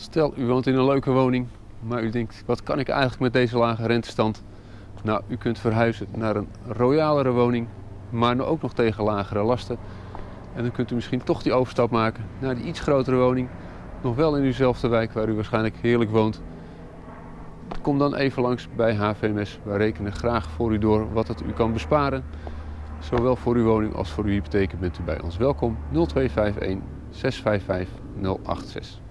Stel, u woont in een leuke woning, maar u denkt, wat kan ik eigenlijk met deze lage rentestand? Nou, u kunt verhuizen naar een royalere woning, maar ook nog tegen lagere lasten. En dan kunt u misschien toch die overstap maken naar die iets grotere woning, nog wel in uwzelfde wijk waar u waarschijnlijk heerlijk woont. Kom dan even langs bij HVMS. Wij rekenen graag voor u door wat het u kan besparen. Zowel voor uw woning als voor uw hypotheek bent u bij ons welkom. 0251 655 086.